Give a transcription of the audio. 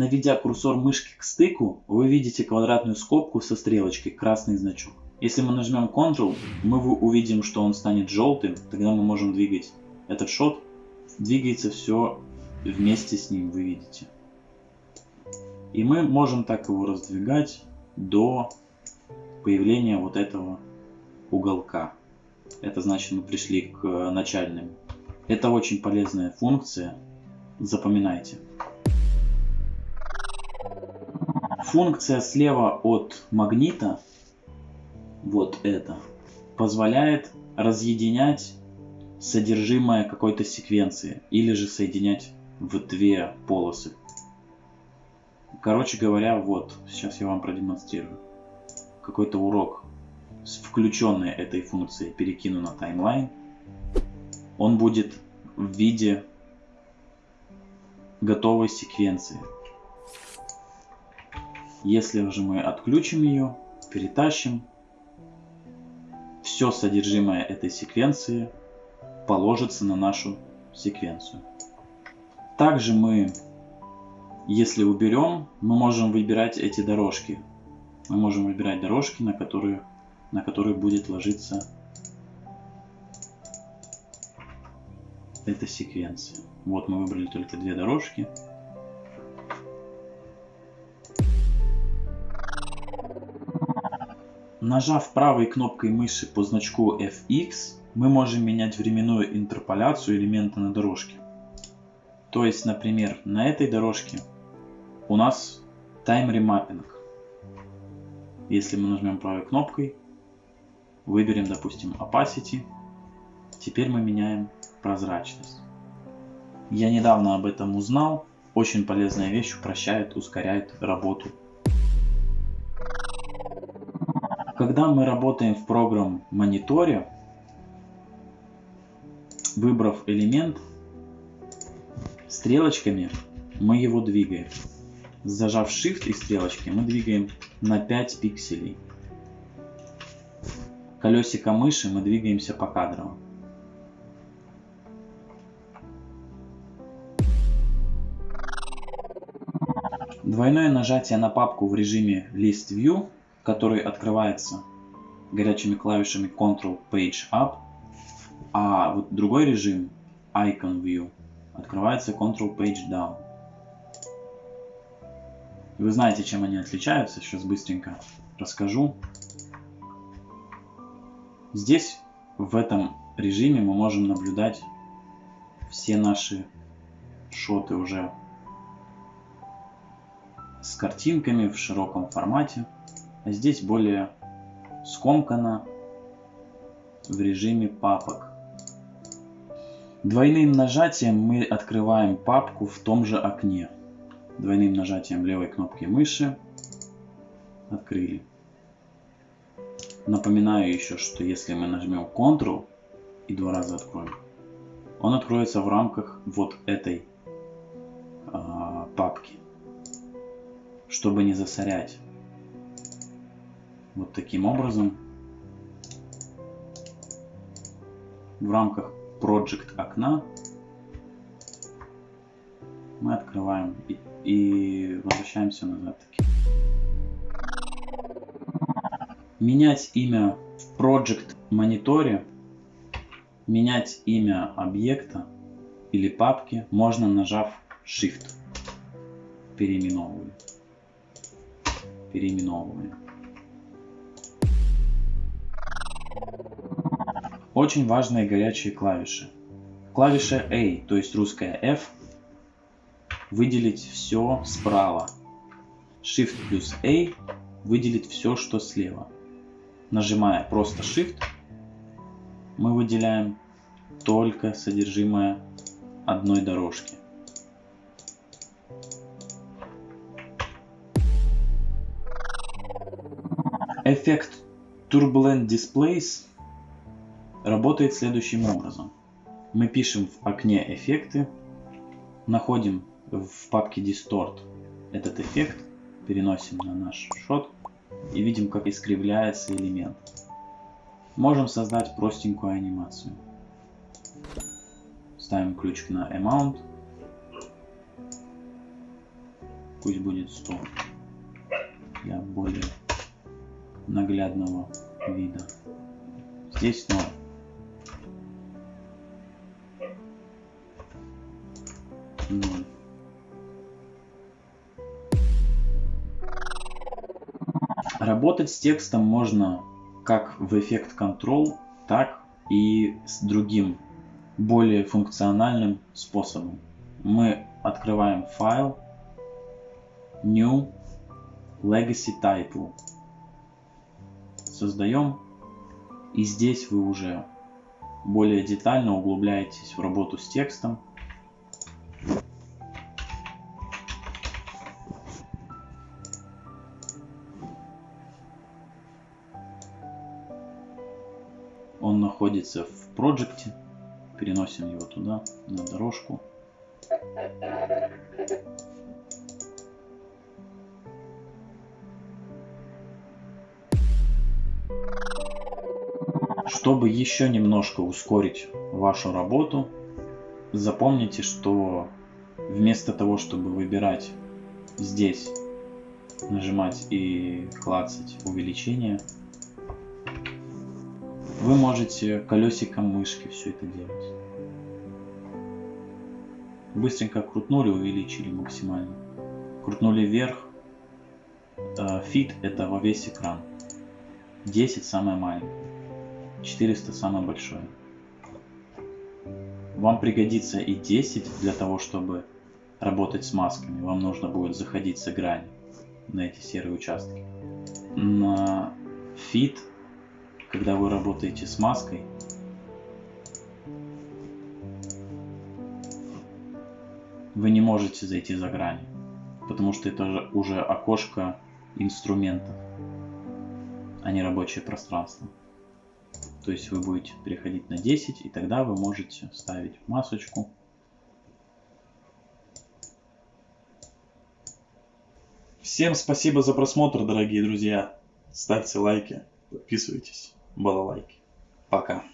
Наведя курсор мышки к стыку, вы видите квадратную скобку со стрелочкой, красный значок. Если мы нажмем Ctrl, мы увидим, что он станет желтым, тогда мы можем двигать этот шот. Двигается все вместе с ним, вы видите. И мы можем так его раздвигать до появления вот этого уголка. Это значит мы пришли к начальным. Это очень полезная функция. Запоминайте. Функция слева от магнита, вот это, позволяет разъединять содержимое какой-то секвенции или же соединять в две полосы. Короче говоря, вот, сейчас я вам продемонстрирую. Какой-то урок с включенной этой функцией перекину на таймлайн. Он будет в виде готовой секвенции. Если же мы отключим ее, перетащим, все содержимое этой секвенции положится на нашу секвенцию. Также мы, если уберем, мы можем выбирать эти дорожки. Мы можем выбирать дорожки, на которые, на которые будет ложиться эта секвенция. Вот мы выбрали только две дорожки. Нажав правой кнопкой мыши по значку FX, мы можем менять временную интерполяцию элемента на дорожке. То есть, например, на этой дорожке у нас Time Remapping. Если мы нажмем правой кнопкой, выберем, допустим, Opacity, теперь мы меняем прозрачность. Я недавно об этом узнал. Очень полезная вещь, упрощает, ускоряет работу Когда мы работаем в программ мониторе, выбрав элемент, стрелочками мы его двигаем. Зажав Shift и стрелочки мы двигаем на 5 пикселей. Колесико мыши мы двигаемся по кадрово. Двойное нажатие на папку в режиме List View который открывается горячими клавишами Ctrl Page Up, а вот другой режим Icon View открывается Ctrl Page Down. Вы знаете, чем они отличаются, сейчас быстренько расскажу. Здесь, в этом режиме, мы можем наблюдать все наши шоты уже с картинками в широком формате. А здесь более скомкано в режиме папок. Двойным нажатием мы открываем папку в том же окне. Двойным нажатием левой кнопки мыши открыли. Напоминаю еще, что если мы нажмем Ctrl и два раза откроем, он откроется в рамках вот этой э, папки, чтобы не засорять вот таким образом. В рамках Project окна мы открываем и, и возвращаемся назад. Менять имя в Project мониторе, менять имя объекта или папки можно нажав Shift. Переименовываем. Переименовываем. Очень важные горячие клавиши. Клавиша A, то есть русская F, выделить все справа. Shift плюс A выделить все, что слева. Нажимая просто Shift, мы выделяем только содержимое одной дорожки. Эффект Turbulent Displays работает следующим образом. Мы пишем в окне эффекты, находим в папке Distort этот эффект, переносим на наш шот и видим, как искривляется элемент. Можем создать простенькую анимацию. Ставим ключик на Amount. Пусть будет 100 для более наглядного вида. Здесь 0. Работать с текстом можно как в эффект Control, так и с другим, более функциональным способом. Мы открываем файл New Legacy Title. Создаем. И здесь вы уже более детально углубляетесь в работу с текстом. Он находится в проекте. Переносим его туда, на дорожку. Чтобы еще немножко ускорить вашу работу, запомните, что вместо того, чтобы выбирать здесь, нажимать и клацать увеличение, вы можете колесиком мышки все это делать. Быстренько крутнули, увеличили максимально. Крутнули вверх. Fit это во весь экран. 10 самое маленькое. 400 самое большое. Вам пригодится и 10 для того, чтобы работать с масками. Вам нужно будет заходить за грани на эти серые участки. На fit, когда вы работаете с маской, вы не можете зайти за грани, потому что это уже окошко инструментов, а не рабочее пространство. То есть вы будете переходить на 10, и тогда вы можете ставить масочку. Всем спасибо за просмотр, дорогие друзья. Ставьте лайки, подписывайтесь, балалайки. Пока.